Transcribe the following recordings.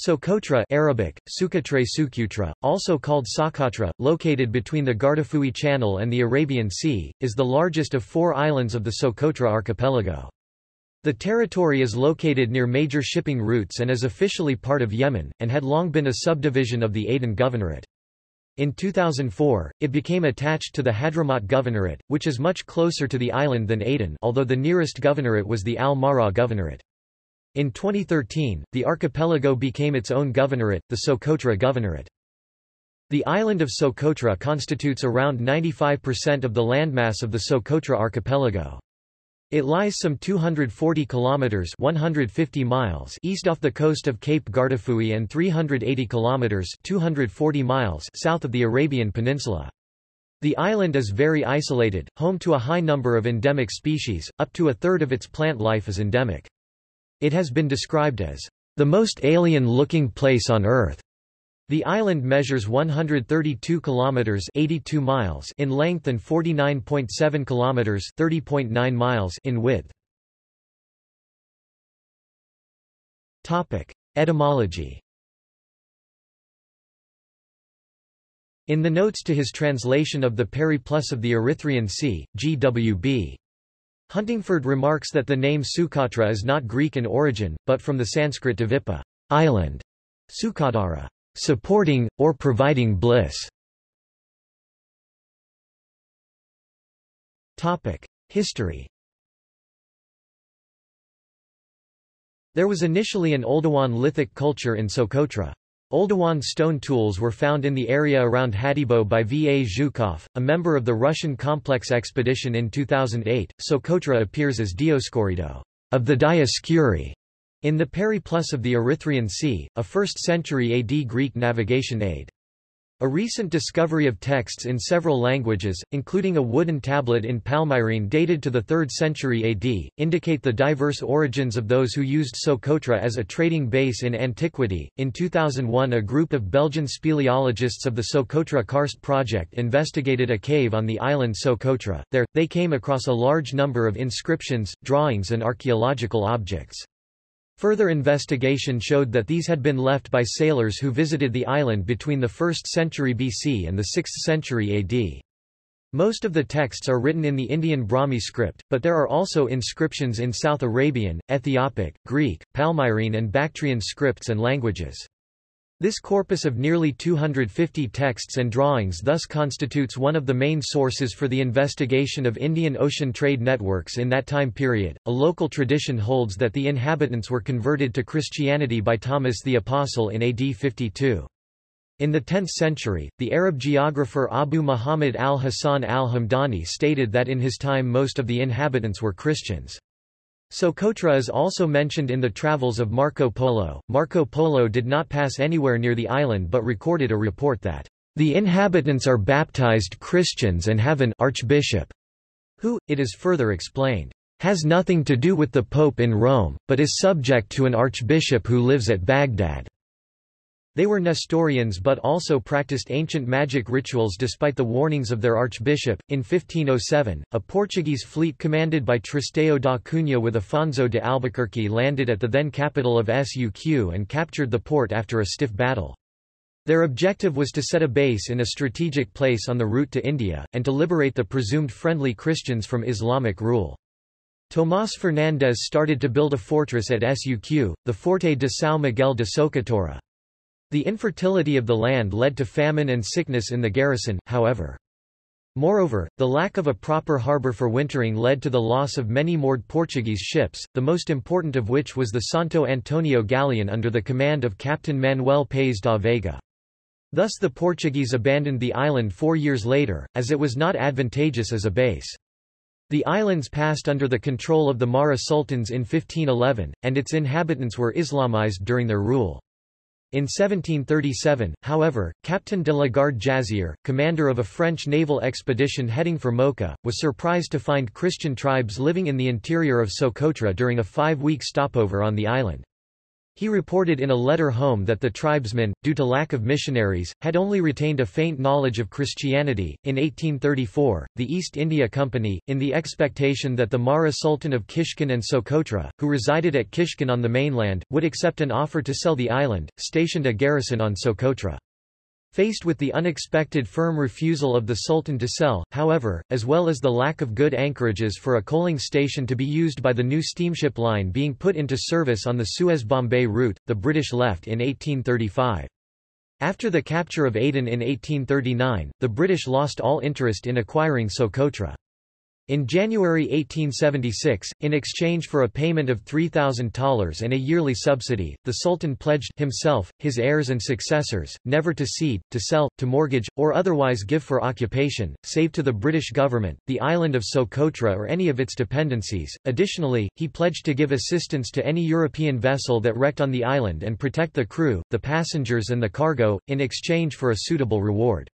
Socotra Arabic, Sukatre Sukutra, also called Socotra, located between the Guardafui Channel and the Arabian Sea, is the largest of four islands of the Socotra archipelago. The territory is located near major shipping routes and is officially part of Yemen, and had long been a subdivision of the Aden Governorate. In 2004, it became attached to the Hadramaut Governorate, which is much closer to the island than Aden although the nearest governorate was the Al-Mahra Governorate. In 2013, the archipelago became its own governorate, the Socotra Governorate. The island of Socotra constitutes around 95% of the landmass of the Socotra archipelago. It lies some 240 kilometers 150 miles east off the coast of Cape Guardafui and 380 kilometers 240 miles south of the Arabian Peninsula. The island is very isolated, home to a high number of endemic species, up to a third of its plant life is endemic. It has been described as the most alien-looking place on Earth. The island measures 132 kilometers 82 miles in length and 49.7 kilometers 30.9 miles in width. Topic: Etymology. In the notes to his translation of the Periplus of the Erythraean Sea, G.W.B. Huntingford remarks that the name Sukatra is not Greek in origin, but from the Sanskrit Dvipa island, Sukadara, supporting, or providing bliss. History There was initially an Oldowan lithic culture in Socotra. Oldowan stone tools were found in the area around Hadibo by V. A. Zhukov, a member of the Russian Complex expedition in 2008. Socotra appears as Dioscorido of the Dioscuri in the Periplus of the Erythraean Sea, a 1st century AD Greek navigation aid. A recent discovery of texts in several languages, including a wooden tablet in Palmyrene dated to the 3rd century AD, indicate the diverse origins of those who used Socotra as a trading base in antiquity. In 2001, a group of Belgian speleologists of the Socotra Karst project investigated a cave on the island Socotra. There, they came across a large number of inscriptions, drawings, and archaeological objects. Further investigation showed that these had been left by sailors who visited the island between the 1st century BC and the 6th century AD. Most of the texts are written in the Indian Brahmi script, but there are also inscriptions in South Arabian, Ethiopic, Greek, Palmyrene and Bactrian scripts and languages. This corpus of nearly 250 texts and drawings thus constitutes one of the main sources for the investigation of Indian Ocean trade networks in that time period. A local tradition holds that the inhabitants were converted to Christianity by Thomas the Apostle in AD 52. In the 10th century, the Arab geographer Abu Muhammad al-Hasan al-Hamdani stated that in his time most of the inhabitants were Christians. Socotra is also mentioned in the travels of Marco Polo. Marco Polo did not pass anywhere near the island but recorded a report that the inhabitants are baptized Christians and have an archbishop, who, it is further explained, has nothing to do with the Pope in Rome, but is subject to an archbishop who lives at Baghdad. They were Nestorians but also practiced ancient magic rituals despite the warnings of their archbishop. In 1507, a Portuguese fleet commanded by Tristão da Cunha with Afonso de Albuquerque landed at the then capital of Suq and captured the port after a stiff battle. Their objective was to set a base in a strategic place on the route to India, and to liberate the presumed friendly Christians from Islamic rule. Tomás Fernandes started to build a fortress at Suq, the Forte de São Miguel de Socotora. The infertility of the land led to famine and sickness in the garrison, however. Moreover, the lack of a proper harbour for wintering led to the loss of many moored Portuguese ships, the most important of which was the Santo Antonio galleon under the command of Captain Manuel Paes da Veiga. Thus the Portuguese abandoned the island four years later, as it was not advantageous as a base. The islands passed under the control of the Mahra sultans in 1511, and its inhabitants were Islamized during their rule. In 1737, however, Captain de la Garde Jazier, commander of a French naval expedition heading for Mocha, was surprised to find Christian tribes living in the interior of Socotra during a five-week stopover on the island. He reported in a letter home that the tribesmen, due to lack of missionaries, had only retained a faint knowledge of Christianity. In 1834, the East India Company, in the expectation that the Mahra Sultan of Kishkin and Socotra, who resided at Kishkin on the mainland, would accept an offer to sell the island, stationed a garrison on Socotra. Faced with the unexpected firm refusal of the Sultan to sell, however, as well as the lack of good anchorages for a coaling station to be used by the new steamship line being put into service on the Suez-Bombay route, the British left in 1835. After the capture of Aden in 1839, the British lost all interest in acquiring Socotra. In January 1876, in exchange for a payment of $3,000 and a yearly subsidy, the Sultan pledged himself, his heirs and successors, never to cede, to sell, to mortgage, or otherwise give for occupation, save to the British government, the island of Socotra or any of its dependencies. Additionally, he pledged to give assistance to any European vessel that wrecked on the island and protect the crew, the passengers and the cargo, in exchange for a suitable reward.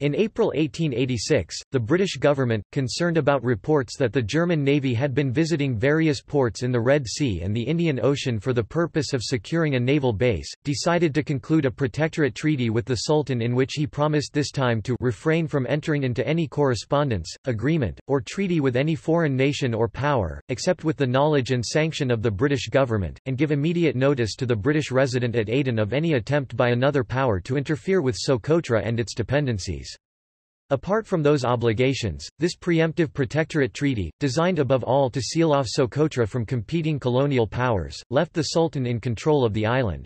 In April 1886, the British government, concerned about reports that the German Navy had been visiting various ports in the Red Sea and the Indian Ocean for the purpose of securing a naval base, decided to conclude a protectorate treaty with the Sultan in which he promised this time to refrain from entering into any correspondence, agreement, or treaty with any foreign nation or power, except with the knowledge and sanction of the British government, and give immediate notice to the British resident at Aden of any attempt by another power to interfere with Socotra and its dependencies. Apart from those obligations, this preemptive protectorate treaty, designed above all to seal off Socotra from competing colonial powers, left the Sultan in control of the island.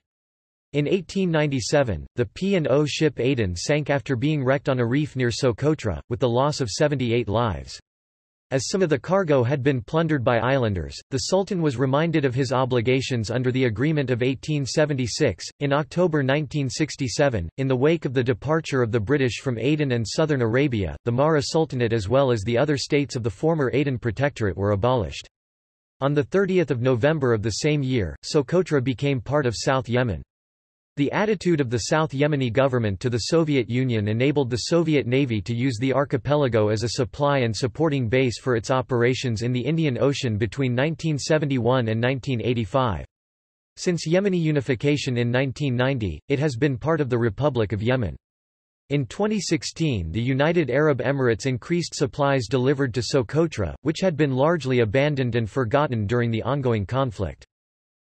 In 1897, the P&O ship Aden sank after being wrecked on a reef near Socotra, with the loss of 78 lives. As some of the cargo had been plundered by islanders, the Sultan was reminded of his obligations under the Agreement of 1876. In October 1967, in the wake of the departure of the British from Aden and southern Arabia, the Mahra Sultanate as well as the other states of the former Aden Protectorate were abolished. On 30 November of the same year, Socotra became part of South Yemen. The attitude of the South Yemeni government to the Soviet Union enabled the Soviet Navy to use the archipelago as a supply and supporting base for its operations in the Indian Ocean between 1971 and 1985. Since Yemeni unification in 1990, it has been part of the Republic of Yemen. In 2016 the United Arab Emirates increased supplies delivered to Socotra, which had been largely abandoned and forgotten during the ongoing conflict.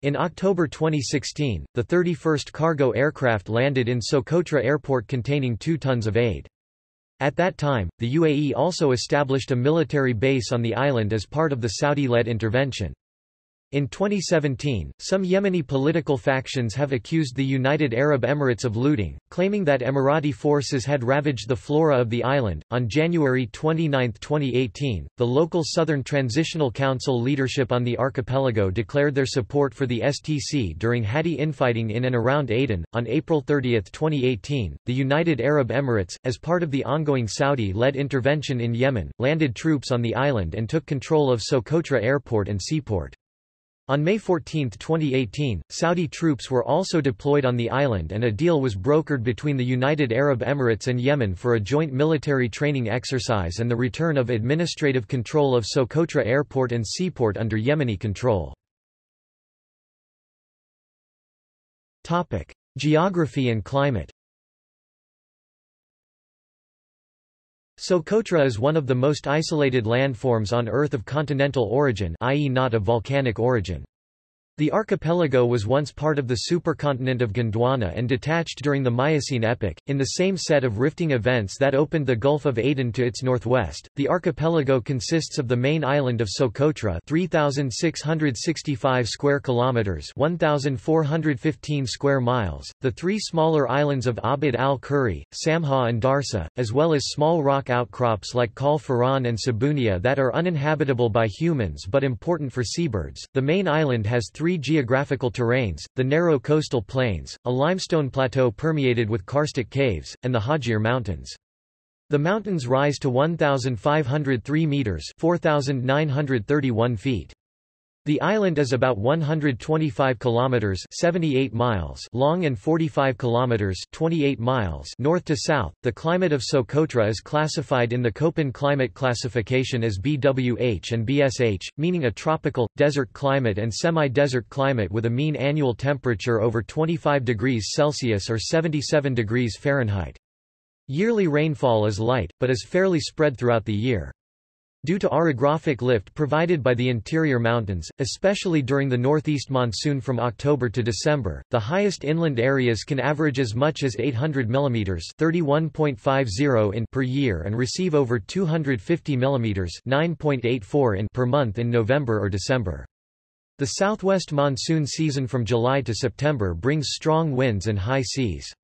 In October 2016, the 31st cargo aircraft landed in Socotra Airport containing 2 tons of aid. At that time, the UAE also established a military base on the island as part of the Saudi-led intervention. In 2017, some Yemeni political factions have accused the United Arab Emirates of looting, claiming that Emirati forces had ravaged the flora of the island. On January 29, 2018, the local Southern Transitional Council leadership on the archipelago declared their support for the STC during Hadi infighting in and around Aden. On April 30, 2018, the United Arab Emirates, as part of the ongoing Saudi led intervention in Yemen, landed troops on the island and took control of Socotra Airport and seaport. On May 14, 2018, Saudi troops were also deployed on the island and a deal was brokered between the United Arab Emirates and Yemen for a joint military training exercise and the return of administrative control of Socotra Airport and seaport under Yemeni control. Geography and climate Socotra is one of the most isolated landforms on Earth of continental origin i.e. not of volcanic origin. The archipelago was once part of the supercontinent of Gondwana and detached during the Miocene epoch, in the same set of rifting events that opened the Gulf of Aden to its northwest. The archipelago consists of the main island of Socotra, 3665 square kilometers, 1415 square miles, the three smaller islands of Abd al-Kuri, Samha and Darsa, as well as small rock outcrops like Kal Faran and Sabunia that are uninhabitable by humans but important for seabirds. The main island has three three geographical terrains, the narrow coastal plains, a limestone plateau permeated with karstic caves, and the Hajir Mountains. The mountains rise to 1,503 metres 4,931 feet. The island is about 125 kilometers (78 miles) long and 45 kilometers (28 miles) north to south. The climate of Socotra is classified in the Köppen climate classification as BWH and BSH, meaning a tropical desert climate and semi-desert climate with a mean annual temperature over 25 degrees Celsius or 77 degrees Fahrenheit. Yearly rainfall is light, but is fairly spread throughout the year. Due to orographic lift provided by the interior mountains, especially during the northeast monsoon from October to December, the highest inland areas can average as much as 800 mm 31.50 in per year and receive over 250 mm 9.84 in per month in November or December. The southwest monsoon season from July to September brings strong winds and high seas.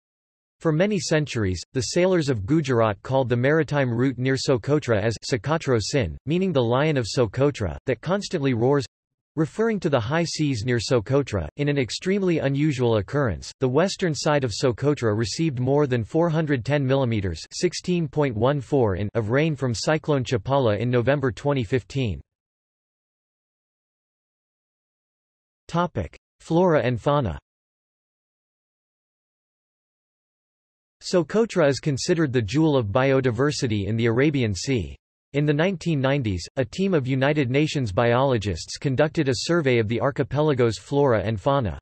For many centuries, the sailors of Gujarat called the maritime route near Socotra as Sokotro Sin, meaning the Lion of Socotra, that constantly roars, Referring to the high seas near Socotra, in an extremely unusual occurrence, the western side of Socotra received more than 410 mm (16.14 in) of rain from Cyclone Chapala in November 2015. Topic: Flora and fauna. Socotra is considered the jewel of biodiversity in the Arabian Sea. In the 1990s, a team of United Nations biologists conducted a survey of the archipelago's flora and fauna.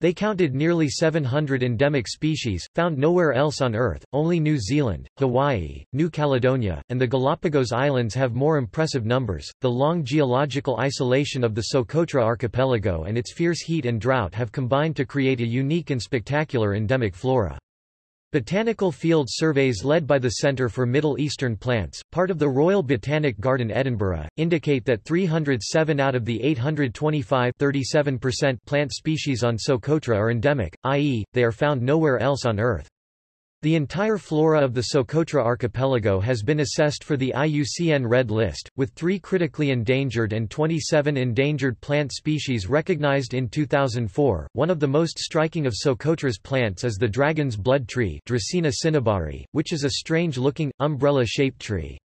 They counted nearly 700 endemic species, found nowhere else on Earth, only New Zealand, Hawaii, New Caledonia, and the Galapagos Islands have more impressive numbers. The long geological isolation of the Socotra archipelago and its fierce heat and drought have combined to create a unique and spectacular endemic flora. Botanical field surveys led by the Centre for Middle Eastern Plants, part of the Royal Botanic Garden Edinburgh, indicate that 307 out of the 825 plant species on Socotra are endemic, i.e., they are found nowhere else on Earth. The entire flora of the Socotra archipelago has been assessed for the IUCN Red List, with three critically endangered and 27 endangered plant species recognized in 2004. One of the most striking of Socotra's plants is the dragon's blood tree Dracaena cinnabari, which is a strange-looking, umbrella-shaped tree.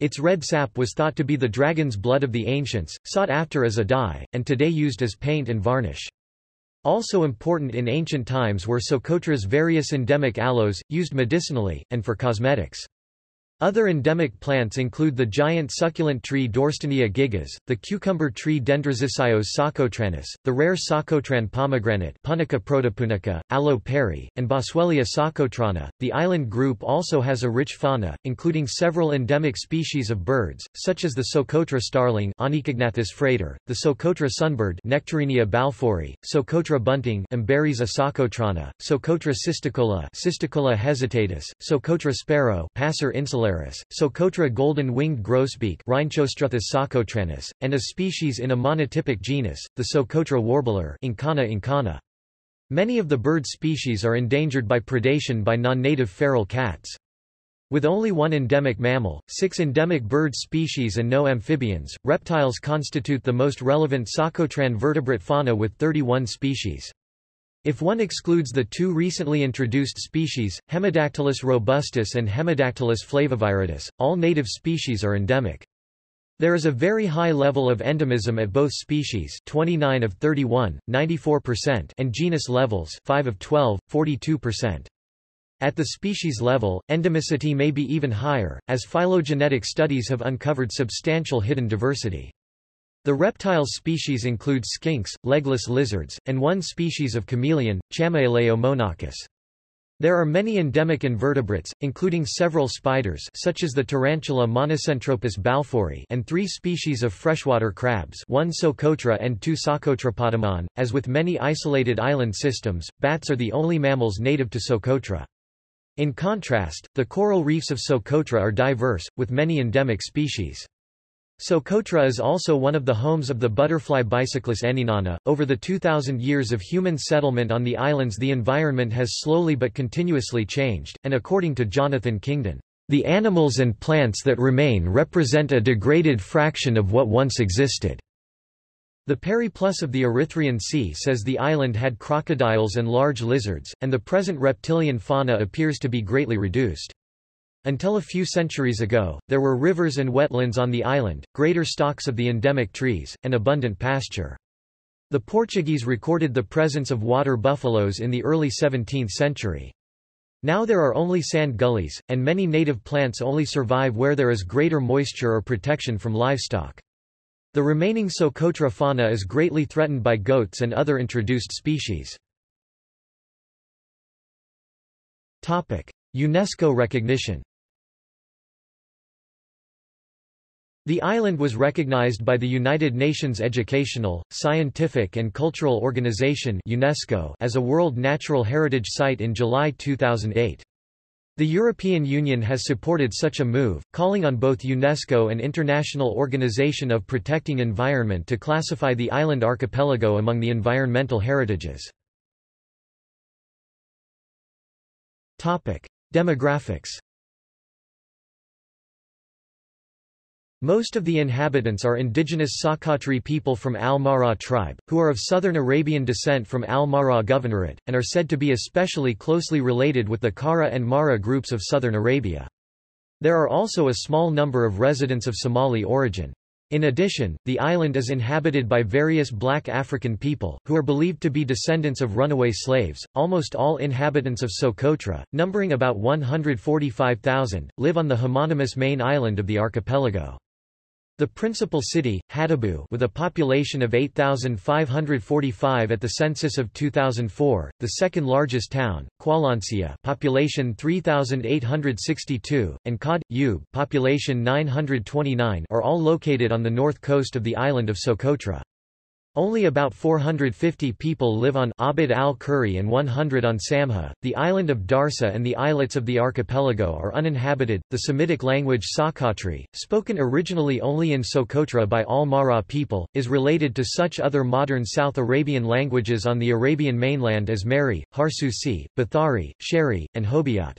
Its red sap was thought to be the dragon's blood of the ancients, sought after as a dye, and today used as paint and varnish. Also important in ancient times were Socotra's various endemic aloes, used medicinally, and for cosmetics. Other endemic plants include the giant succulent tree Dorstenia gigas, the cucumber tree Dendrosicyos socotranus, the rare Socotran pomegranate Punica protopunica, Aloe perry, and Boswellia socotrana. The island group also has a rich fauna, including several endemic species of birds, such as the Socotra starling Onychognathus frater, the Socotra sunbird Nectarinia balfouri, Socotra bunting Emberiza socotrana, Socotra cisticola Cisticola hesitatus, Socotra sparrow Passer Socotra golden-winged grosbeak socotranus, and a species in a monotypic genus, the Socotra warbler Incana incana. Many of the bird species are endangered by predation by non-native feral cats. With only one endemic mammal, six endemic bird species and no amphibians, reptiles constitute the most relevant Socotran vertebrate fauna with 31 species. If one excludes the two recently introduced species, Hemidactylus robustus and Hemidactylus flaviviridis, all native species are endemic. There is a very high level of endemism at both species 29 of 31, 94% and genus levels 5 of 12, 42%. At the species level, endemicity may be even higher, as phylogenetic studies have uncovered substantial hidden diversity. The reptile species include skinks, legless lizards, and one species of chameleon, Chamaeleo monachus. There are many endemic invertebrates, including several spiders such as the tarantula Monocentropus balfouri and three species of freshwater crabs one Socotra and two Socotrapotamon. As with many isolated island systems, bats are the only mammals native to Socotra. In contrast, the coral reefs of Socotra are diverse, with many endemic species. Socotra is also one of the homes of the butterfly Bicyclus anynana. Over the 2,000 years of human settlement on the islands, the environment has slowly but continuously changed, and according to Jonathan Kingdon, the animals and plants that remain represent a degraded fraction of what once existed. The Periplus of the Erythraean Sea says the island had crocodiles and large lizards, and the present reptilian fauna appears to be greatly reduced. Until a few centuries ago, there were rivers and wetlands on the island, greater stocks of the endemic trees, and abundant pasture. The Portuguese recorded the presence of water buffaloes in the early 17th century. Now there are only sand gullies, and many native plants only survive where there is greater moisture or protection from livestock. The remaining Socotra fauna is greatly threatened by goats and other introduced species. UNESCO recognition The island was recognized by the United Nations Educational, Scientific and Cultural Organization UNESCO as a World Natural Heritage Site in July 2008. The European Union has supported such a move, calling on both UNESCO and International Organization of Protecting Environment to classify the island archipelago among the environmental heritages. Demographics Most of the inhabitants are indigenous Sokotri people from Al-Mahra tribe, who are of southern Arabian descent from Al-Mahra Governorate, and are said to be especially closely related with the Kara and Mara groups of southern Arabia. There are also a small number of residents of Somali origin. In addition, the island is inhabited by various black African people, who are believed to be descendants of runaway slaves. Almost all inhabitants of Socotra, numbering about 145,000, live on the homonymous main island of the archipelago. The principal city, Hadibo with a population of 8,545 at the census of 2004, the second largest town, Qalancia population 3,862, and Qad, Ub population 929 are all located on the north coast of the island of Socotra. Only about 450 people live on Abd al-Kuri and 100 on Samha. The island of Darsa and the islets of the archipelago are uninhabited. The Semitic language Sokotri, spoken originally only in Socotra by all Mahra people, is related to such other modern South Arabian languages on the Arabian mainland as Mehri, Harsusi, Bathari, Shehri, and Hobiyat.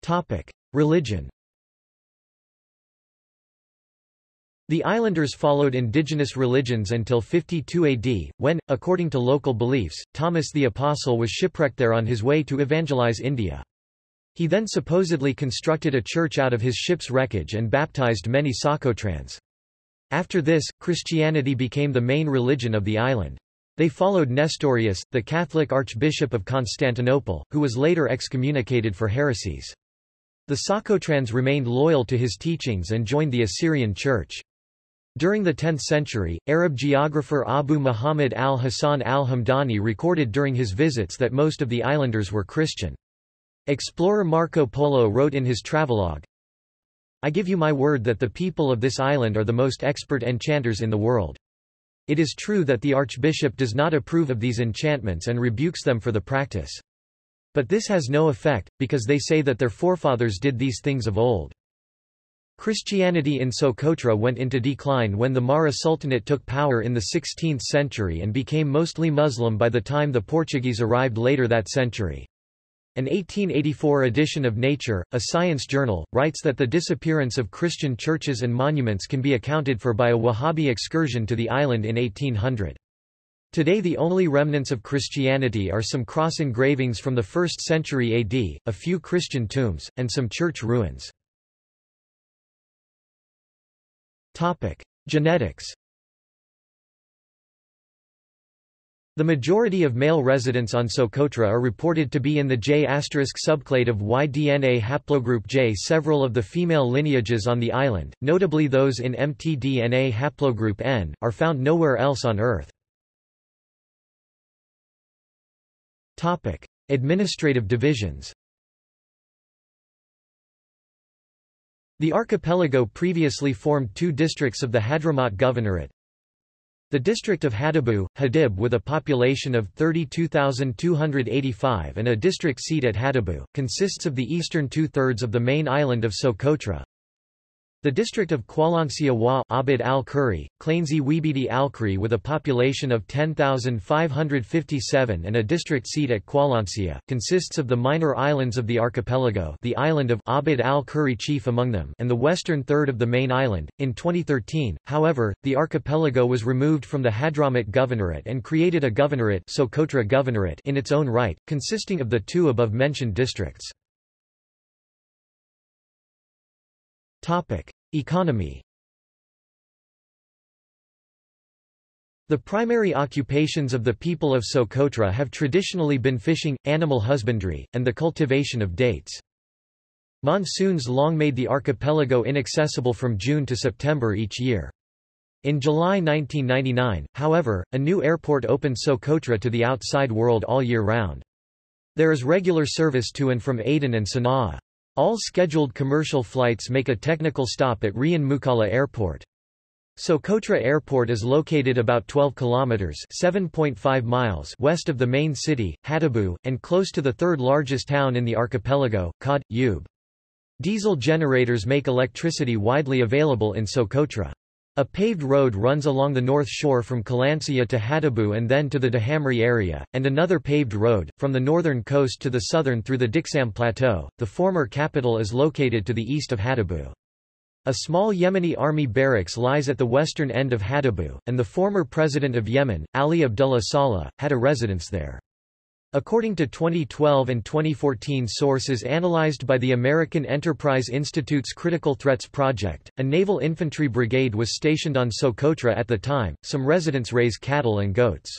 Topic: Religion The islanders followed indigenous religions until 52 AD, when, according to local beliefs, Thomas the Apostle was shipwrecked there on his way to evangelize India. He then supposedly constructed a church out of his ship's wreckage and baptized many Socotrans. After this, Christianity became the main religion of the island. They followed Nestorius, the Catholic Archbishop of Constantinople, who was later excommunicated for heresies. The Socotrans remained loyal to his teachings and joined the Assyrian Church. During the 10th century, Arab geographer Abu Muhammad al-Hasan al-Hamdani recorded during his visits that most of the islanders were Christian. Explorer Marco Polo wrote in his travelogue, I give you my word that the people of this island are the most expert enchanters in the world. It is true that the archbishop does not approve of these enchantments and rebukes them for the practice. But this has no effect, because they say that their forefathers did these things of old. Christianity in Socotra went into decline when the Mahra Sultanate took power in the 16th century and became mostly Muslim by the time the Portuguese arrived later that century. An 1884 edition of Nature, a science journal, writes that the disappearance of Christian churches and monuments can be accounted for by a Wahhabi excursion to the island in 1800. Today the only remnants of Christianity are some cross engravings from the 1st century AD, a few Christian tombs, and some church ruins. Topic: Genetics. The majority of male residents on Socotra are reported to be in the J** subclade of Y DNA haplogroup J. Several of the female lineages on the island, notably those in mtDNA haplogroup N, are found nowhere else on Earth. Topic: Administrative divisions. The archipelago previously formed two districts of the Hadramaut Governorate. The district of Hadibo, Hadib with a population of 32,285 and a district seat at Hadibo, consists of the eastern two-thirds of the main island of Socotra. The district of Qwalansia Wa Abid al-Kuri, Klainsy Wibidi al-Kuri with a population of 10,557 and a district seat at Qwalansia, consists of the minor islands of the archipelago the island of Abid al-Kuri chief among them and the western third of the main island. In 2013, however, the archipelago was removed from the Hadramawt Governorate and created a governorate, Socotra Governorate in its own right, consisting of the two above-mentioned districts. Topic. Economy The primary occupations of the people of Socotra have traditionally been fishing, animal husbandry, and the cultivation of dates. Monsoons long made the archipelago inaccessible from June to September each year. In July 1999, however, a new airport opened Socotra to the outside world all year round. There is regular service to and from Aden and Sana'a. All scheduled commercial flights make a technical stop at Rian Mukalla Airport. Socotra Airport is located about 12 kilometers (7.5 miles) west of the main city, Hadibo, and close to the third largest town in the archipelago, Kod Yub. Diesel generators make electricity widely available in Socotra. A paved road runs along the north shore from Kalansia to Hadibo and then to the Dahamri area, and another paved road, from the northern coast to the southern through the Diksam Plateau. The former capital is located to the east of Hadibo. A small Yemeni army barracks lies at the western end of Hadabou, and the former president of Yemen, Ali Abdullah Saleh, had a residence there. According to 2012 and 2014 sources analyzed by the American Enterprise Institute's Critical Threats Project, a naval infantry brigade was stationed on Socotra at the time. Some residents raise cattle and goats.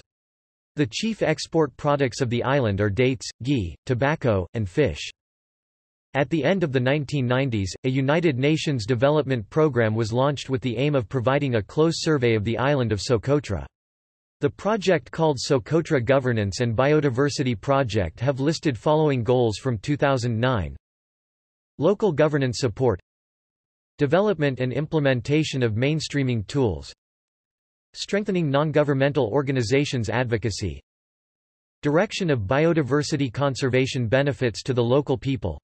The chief export products of the island are dates, ghee, tobacco, and fish. At the end of the 1990s, a United Nations development program was launched with the aim of providing a close survey of the island of Socotra. The project called Socotra Governance and Biodiversity Project have listed following goals from 2009. Local governance support Development and implementation of mainstreaming tools Strengthening non-governmental organizations advocacy Direction of biodiversity conservation benefits to the local people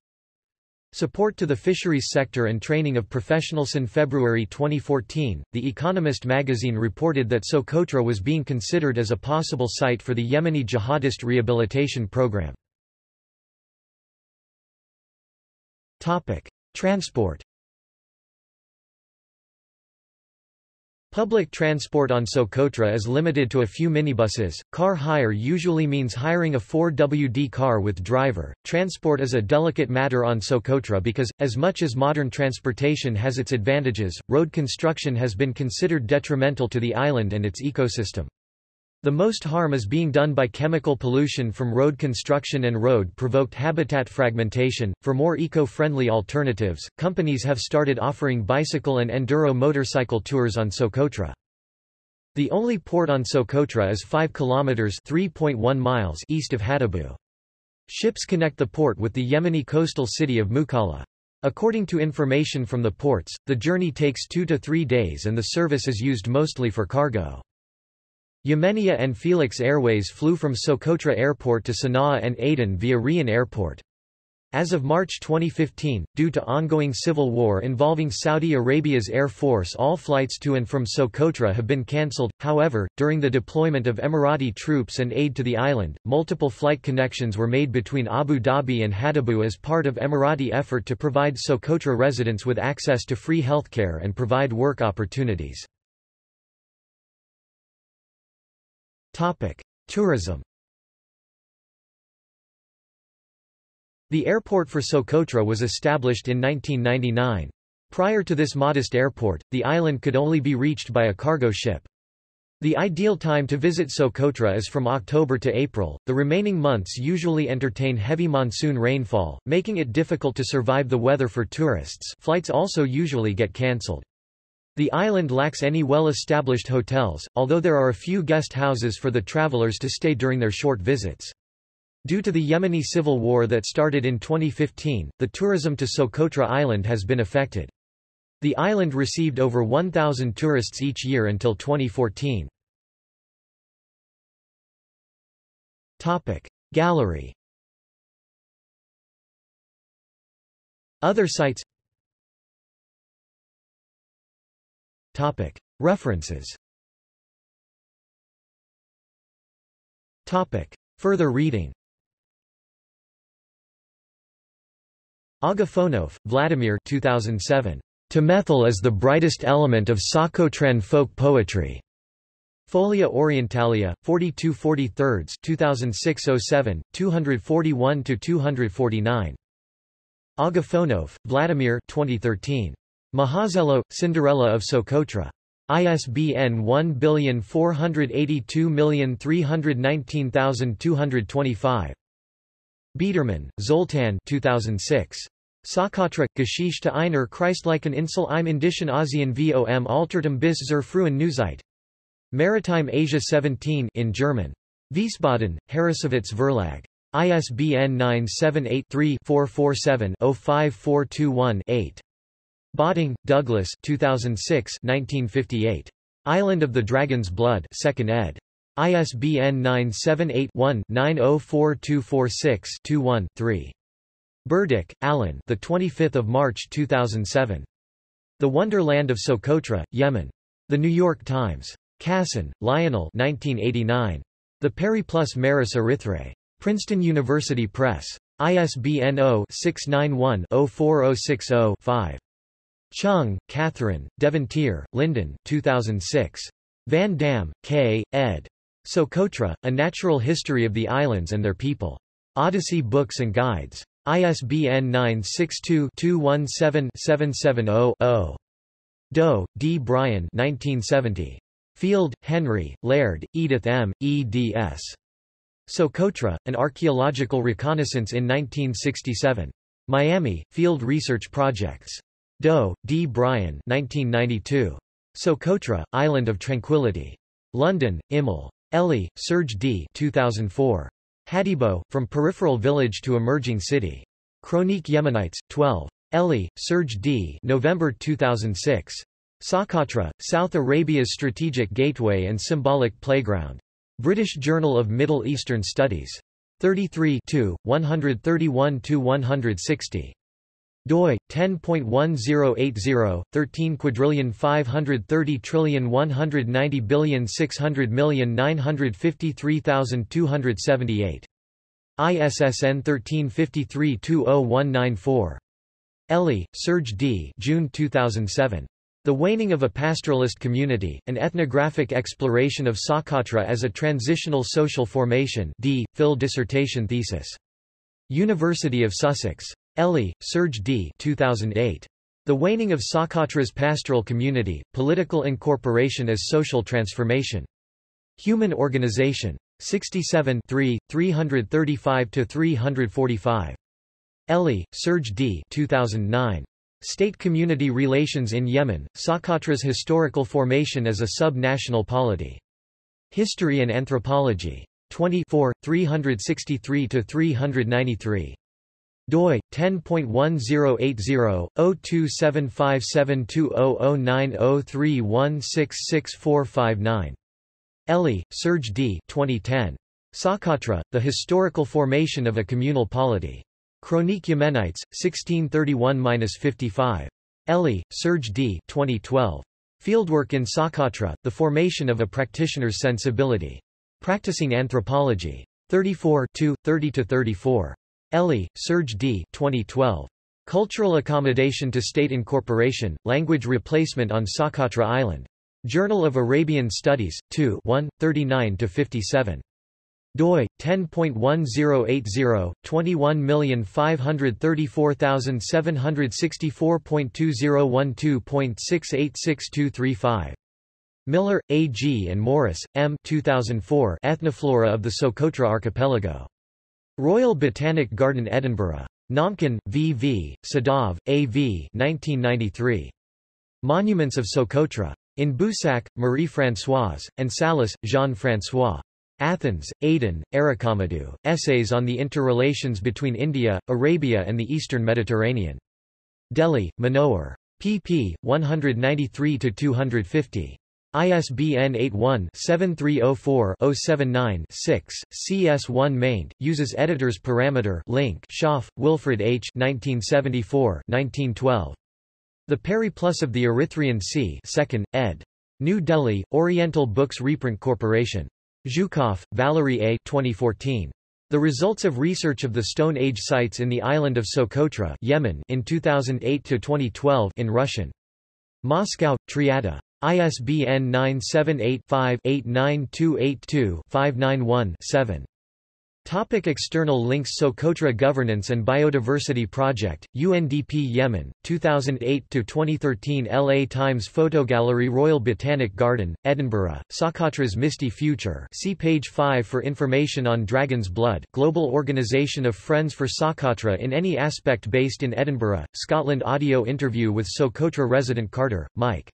Support to the fisheries sector and training of professionals. In February 2014, The Economist magazine reported that Socotra was being considered as a possible site for the Yemeni jihadist rehabilitation program. Transport Public transport on Socotra is limited to a few minibuses. Car hire usually means hiring a 4WD car with driver. Transport is a delicate matter on Socotra because, as much as modern transportation has its advantages, road construction has been considered detrimental to the island and its ecosystem. The most harm is being done by chemical pollution from road construction and road provoked habitat fragmentation. For more eco friendly alternatives, companies have started offering bicycle and enduro motorcycle tours on Socotra. The only port on Socotra is 5 kilometers (3.1 miles) east of Hadibo. Ships connect the port with the Yemeni coastal city of Mukalla. According to information from the ports, the journey takes 2 to 3 days and the service is used mostly for cargo. Yemenia and Felix Airways flew from Socotra Airport to Sana'a and Aden via Rian Airport. As of March 2015, due to ongoing civil war involving Saudi Arabia's Air Force all flights to and from Socotra have been cancelled, however, during the deployment of Emirati troops and aid to the island, multiple flight connections were made between Abu Dhabi and Hadibo as part of Emirati effort to provide Socotra residents with access to free healthcare and provide work opportunities. Topic: Tourism. The airport for Socotra was established in 1999. Prior to this modest airport, the island could only be reached by a cargo ship. The ideal time to visit Socotra is from October to April. The remaining months usually entertain heavy monsoon rainfall, making it difficult to survive the weather for tourists. Flights also usually get cancelled. The island lacks any well-established hotels, although there are a few guest houses for the travelers to stay during their short visits. Due to the Yemeni civil war that started in 2015, the tourism to Socotra Island has been affected. The island received over 1,000 tourists each year until 2014. Gallery Other sites Topic. References Topic. Further reading Agafonov, Vladimir 2007. Temethl is the brightest element of Socotra folk poetry. Folia Orientalia, 42 43 2006-07, 241-249. Agafonov, Vladimir 2013. Mahazelo, Cinderella of Socotra. ISBN 1482319225. Biedermann, Zoltan 2006. Socotra, Geschichte einer Christlichen Insel im Indischen Asien vom Altertum bis zur frühen Neuzeit. Maritime Asia 17 in German. Wiesbaden, Harrassowitz Verlag. ISBN 978-3-447-05421-8. Botting, Douglas 2006 1958. Island of the Dragon's Blood 2nd ed. ISBN 978-1-904246-21-3. Burdick, Alan the 25th of March 2007. The Wonderland of Socotra, Yemen. The New York Times. Casson, Lionel 1989. The Periplus Maris Erythraei. Princeton University Press. ISBN 0-691-04060-5. Cheung, Catherine, DeVantier, Lyndon 2006. Van Dam, K., ed. Socotra, A Natural History of the Islands and Their People. Odyssey Books and Guides. ISBN 962-217-770-0. Doe, D. Bryan 1970. Field, Henry, Laird, Edith M., eds. Socotra, An Archaeological Reconnaissance in 1967. Miami, Field Research Projects. Doe, D. Bryan 1992. Socotra, Island of Tranquility. London, Immel. Elie, Serge D. 2004. Hadibo, From Peripheral Village to Emerging City. Chronique Yemenites, 12. Elie, Serge D. November 2006. Socotra, South Arabia's Strategic Gateway and Symbolic Playground. British Journal of Middle Eastern Studies. 33 131–160. Doi 10.1080 13 quadrillion 530 trillion 190 billion 600 million 953278 ISSN 1353-20194 Elie, Serge D. June 2007 the Waning of a Pastoralist Community, an ethnographic exploration of Socotra as a transitional social formation D. Phil dissertation thesis. University of Sussex. Elie, Serge D. 2008. The Waning of Socotra's Pastoral Community, Political Incorporation as Social Transformation. Human Organization. 67 335-345. Elie, Serge D. 2009. State-community relations in Yemen, Socotra's historical formation as a sub-national polity. History and Anthropology. 24, 363-393. Doi 10.1080/02757200903166459. Elie, Serge D. 2010. Socotra, The Historical Formation of a Communal Polity. Chronique Yemenites, 1631-55. Elie, Serge D. 2012. Fieldwork in Socotra, The Formation of a Practitioner's Sensibility. Practicing Anthropology. 34 30-34. Elie, Serge D. 2012. Cultural Accommodation to State Incorporation, Language Replacement on Socotra Island. Journal of Arabian Studies, 2 1, 39-57 doi 10.1080 21534764.2012.686235 Miller, A. G. and Morris, M. 2004 Ethnoflora of the Socotra Archipelago. Royal Botanic Garden Edinburgh. Naumkin, V. V., Sedov, A. V. 1993. Monuments of Socotra. In Boussac, Marie-Françoise, and Salas, Jean-François. Athens, Aydin, Arikamedu, Essays on the Interrelations between India, Arabia and the Eastern Mediterranean. Delhi, Manohar. pp. 193-250. ISBN 81-7304-079-6, CS1 maint, uses editor's parameter link Schoff, Wilfred H. 1974 1912. The Periplus of the Erythraean Sea 2nd, ed. New Delhi, Oriental Books Reprint Corporation. Zhukov, Valery A. 2014. The results of research of the Stone Age sites in the island of Socotra Yemen in 2008-2012 in Russian. Moscow, Triada. ISBN 978-5-89282-591-7. Topic external links Socotra Governance and Biodiversity Project, UNDP Yemen, 2008-2013 LA Times Photo Gallery, Royal Botanic Garden, Edinburgh, Socotra's Misty Future see page 5 for information on Dragon's Blood Global Organisation of Friends for Socotra in any aspect based in Edinburgh, Scotland Audio interview with Socotra resident Carter, Mike.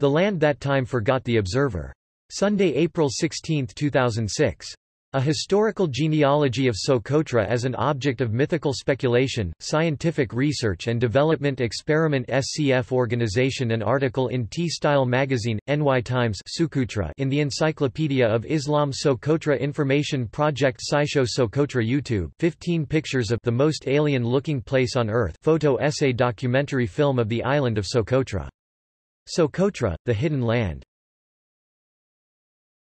The Land That Time Forgot The Observer. Sunday, April 16, 2006. A Historical Genealogy of Socotra as an Object of Mythical Speculation, Scientific Research and Development Experiment SCF Organization An article in T-Style magazine, NY Times in the Encyclopedia of Islam Socotra Information Project Scisho Socotra YouTube 15 pictures of the most alien-looking place on Earth photo essay documentary film of the island of Socotra. Socotra, the Hidden Land